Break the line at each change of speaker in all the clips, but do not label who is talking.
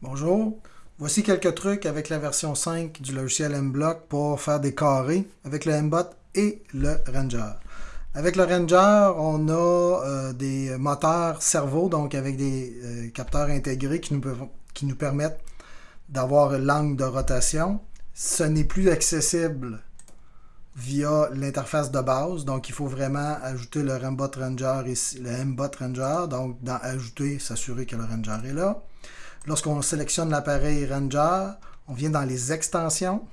Bonjour, voici quelques trucs avec la version 5 du logiciel MBlock pour faire des carrés avec le MBot et le Ranger. Avec le Ranger, on a euh, des moteurs cerveau, donc avec des euh, capteurs intégrés qui nous, permettent d'avoir l'angle de rotation. Ce n'est plus accessible via l'interface de base. Donc, il faut vraiment ajouter le Rambot Ranger ici, le MBot Ranger. Donc, dans Ajouter, s'assurer que le Ranger est là. Lorsqu'on sélectionne l'appareil Ranger, on vient dans les extensions.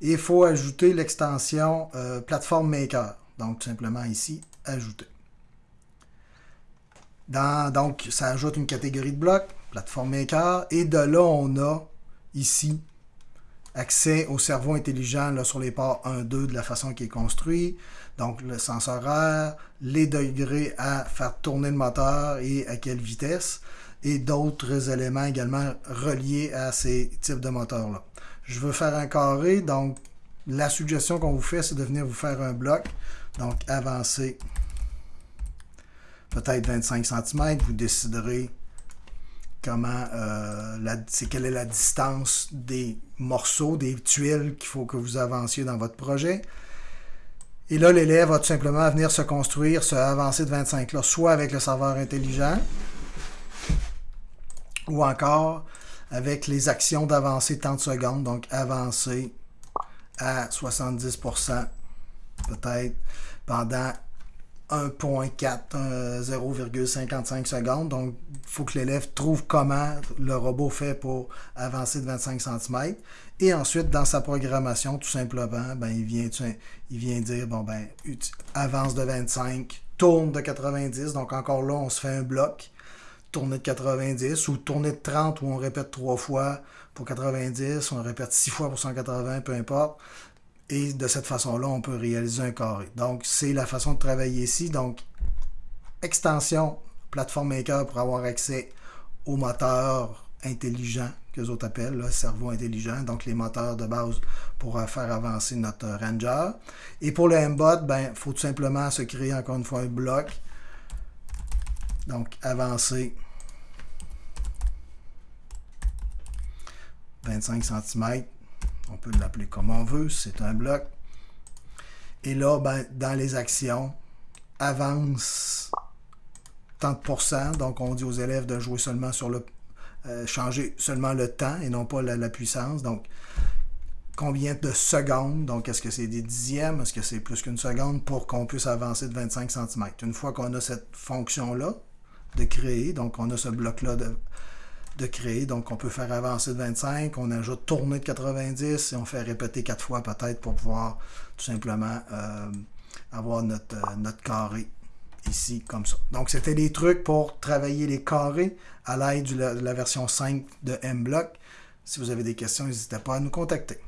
Et il faut ajouter l'extension euh, Platform Maker. Donc, tout simplement ici, Ajouter. donc, ça ajoute une catégorie de blocs, Platform Maker. Et de là, on a ici accès au cerveau intelligent là, sur les ports 1, 2 de la façon qui est construit. Donc, le sens horaire, les degrés à faire tourner le moteur et à quelle vitesse, et d'autres éléments également reliés à ces types de moteurs-là. Je veux faire un carré, donc la suggestion qu'on vous fait, c'est de venir vous faire un bloc. Donc, avancer peut-être 25 cm, vous déciderez comment euh, c'est quelle est la distance des morceaux, des tuiles qu'il faut que vous avanciez dans votre projet. Et là, l'élève va tout simplement venir se construire, se avancer de 25 là, soit avec le serveur intelligent, ou encore avec les actions d'avancer tant de secondes, donc avancer à 70% peut-être pendant 1.4, 0,55 secondes. Donc, il faut que l'élève trouve comment le robot fait pour avancer de 25 cm. Et ensuite, dans sa programmation, tout simplement, ben, il, vient, il vient dire, bon, ben, avance de 25, tourne de 90. Donc, encore là, on se fait un bloc, tourner de 90, ou tourner de 30, où on répète trois fois pour 90, on répète six fois pour 180, peu importe. Et de cette façon-là, on peut réaliser un carré. Donc, c'est la façon de travailler ici. Donc, extension Platform Maker pour avoir accès aux moteurs intelligents que autres appellent, le cerveau intelligent, donc les moteurs de base pour faire avancer notre Ranger. Et pour le MBOT, ben, il faut tout simplement se créer encore une fois un bloc. Donc, avancer 25 cm on peut l'appeler comme on veut, c'est un bloc. Et là, ben, dans les actions, avance tant de pourcents. Donc, on dit aux élèves de jouer seulement sur le... Euh, changer seulement le temps et non pas la, puissance. Donc, combien de secondes, donc est-ce que c'est des dixièmes, est-ce que c'est plus qu'une seconde pour qu'on puisse avancer de 25 cm. Une fois qu'on a cette fonction-là de créer, donc on a ce bloc-là de, de créer. Donc, on peut faire avancer de 25, on ajoute tourner de 90 et on fait répéter quatre fois peut-être pour pouvoir tout simplement euh, avoir notre, euh, notre carré ici comme ça. Donc, c'était des trucs pour travailler les carrés à l'aide de la version 5 de MBlock. Si vous avez des questions, n'hésitez pas à nous contacter.